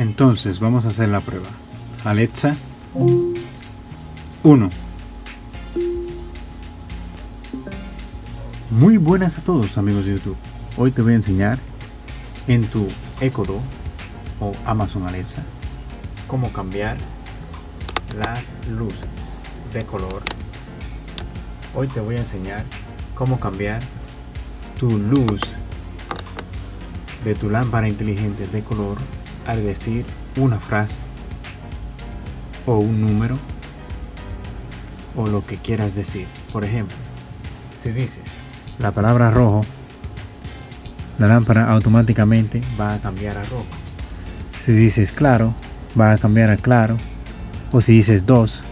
Entonces vamos a hacer la prueba. Alexa 1. Muy buenas a todos amigos de YouTube. Hoy te voy a enseñar en tu Echo Dot o Amazon Alexa cómo cambiar las luces de color. Hoy te voy a enseñar cómo cambiar tu luz de tu lámpara inteligente de color al decir una frase o un número o lo que quieras decir. Por ejemplo, si dices la palabra rojo, la lámpara automáticamente va a cambiar a rojo. Si dices claro, va a cambiar a claro. O si dices 2,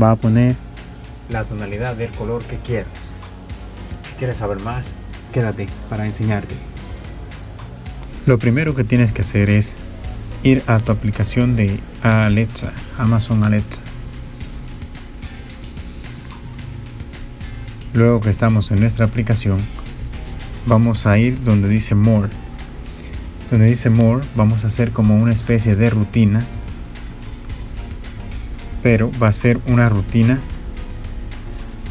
va a poner la tonalidad del color que quieras. Quieres saber más, quédate para enseñarte. Lo primero que tienes que hacer es ir a tu aplicación de Alexa, Amazon Alexa. Luego que estamos en nuestra aplicación, vamos a ir donde dice More. Donde dice More, vamos a hacer como una especie de rutina, pero va a ser una rutina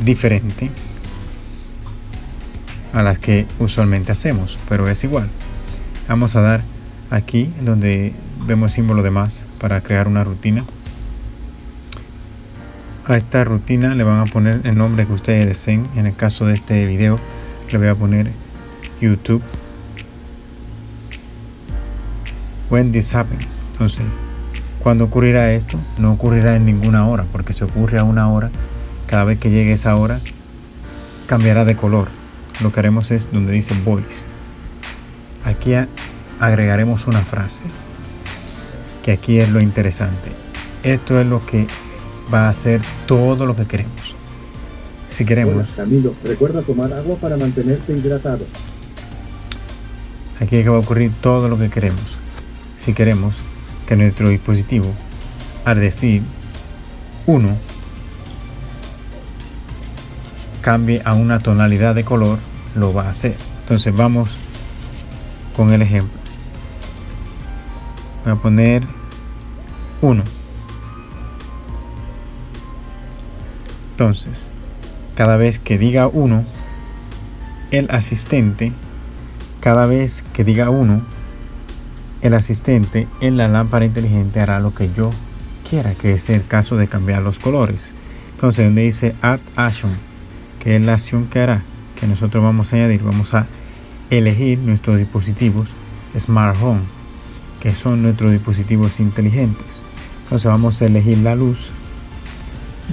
diferente a las que usualmente hacemos, pero es igual. Vamos a dar aquí donde vemos símbolo de más para crear una rutina. A esta rutina le van a poner el nombre que ustedes deseen. En el caso de este video le voy a poner YouTube. When this happen. Entonces, cuando ocurrirá esto? No ocurrirá en ninguna hora, porque si ocurre a una hora, cada vez que llegue esa hora, cambiará de color. Lo que haremos es donde dice voice. Aquí agregaremos una frase que aquí es lo interesante. Esto es lo que va a hacer todo lo que queremos. Si queremos. Camilo, recuerda tomar agua para mantenerte hidratado. Aquí es que va a ocurrir todo lo que queremos. Si queremos que nuestro dispositivo al decir 1 cambie a una tonalidad de color lo va a hacer. Entonces vamos con el ejemplo voy a poner 1 entonces cada vez que diga 1 el asistente cada vez que diga 1 el asistente en la lámpara inteligente hará lo que yo quiera que es el caso de cambiar los colores. Entonces donde dice add action que es la acción que hará que nosotros vamos a añadir vamos a elegir nuestros dispositivos smart home que son nuestros dispositivos inteligentes. Entonces vamos a elegir la luz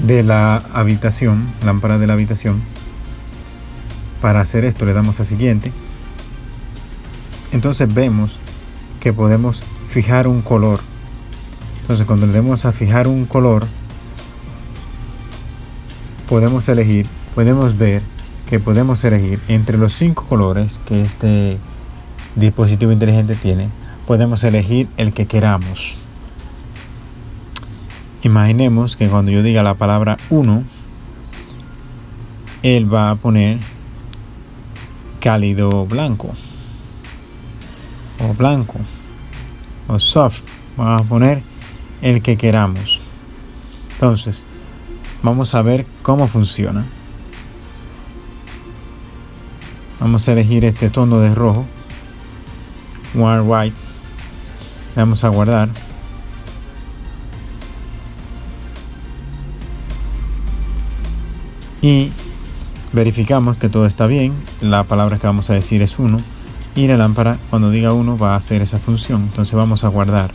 de la habitación, lámpara de la habitación. Para hacer esto le damos a siguiente. Entonces vemos que podemos fijar un color. Entonces cuando le demos a fijar un color, podemos elegir, podemos ver que podemos elegir entre los cinco colores que este dispositivo inteligente tiene podemos elegir el que queramos. Imaginemos que cuando yo diga la palabra 1, él va a poner cálido blanco o blanco o soft. Vamos a poner el que queramos. Entonces, vamos a ver cómo funciona. Vamos a elegir este tono de rojo, warm white vamos a guardar. Y verificamos que todo está bien. La palabra que vamos a decir es 1 y la lámpara cuando diga 1 va a hacer esa función. Entonces vamos a guardar.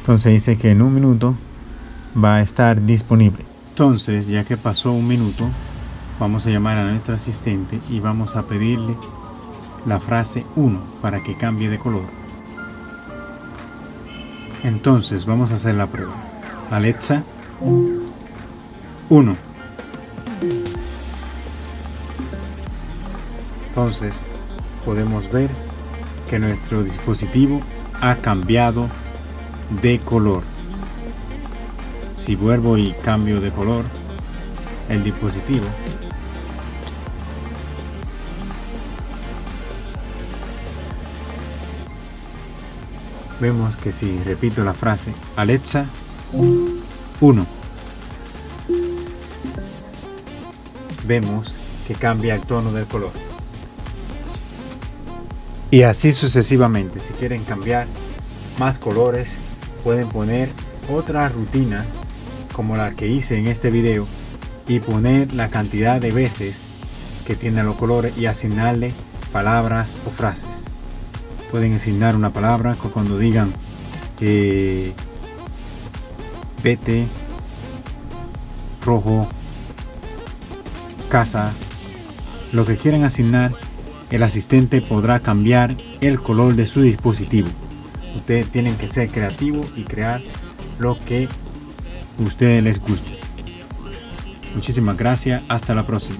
Entonces dice que en un minuto va a estar disponible. Entonces ya que pasó un minuto vamos a llamar a nuestro asistente y vamos a pedirle la frase 1 para que cambie de color. Entonces vamos a hacer la prueba. Alexa 1. Entonces podemos ver que nuestro dispositivo ha cambiado de color. Si vuelvo y cambio de color, el dispositivo vemos que si repito la frase Alexa 1 vemos que cambia el tono del color. Y así sucesivamente. Si quieren cambiar más colores pueden poner otra rutina como la que hice en este video y poner la cantidad de veces que tienen los colores y asignarle palabras o frases pueden asignar una palabra cuando digan eh, vete rojo casa. Lo que quieran asignar el asistente podrá cambiar el color de su dispositivo. Ustedes tienen que ser creativos y crear lo que a ustedes les guste. Muchísimas gracias. Hasta la próxima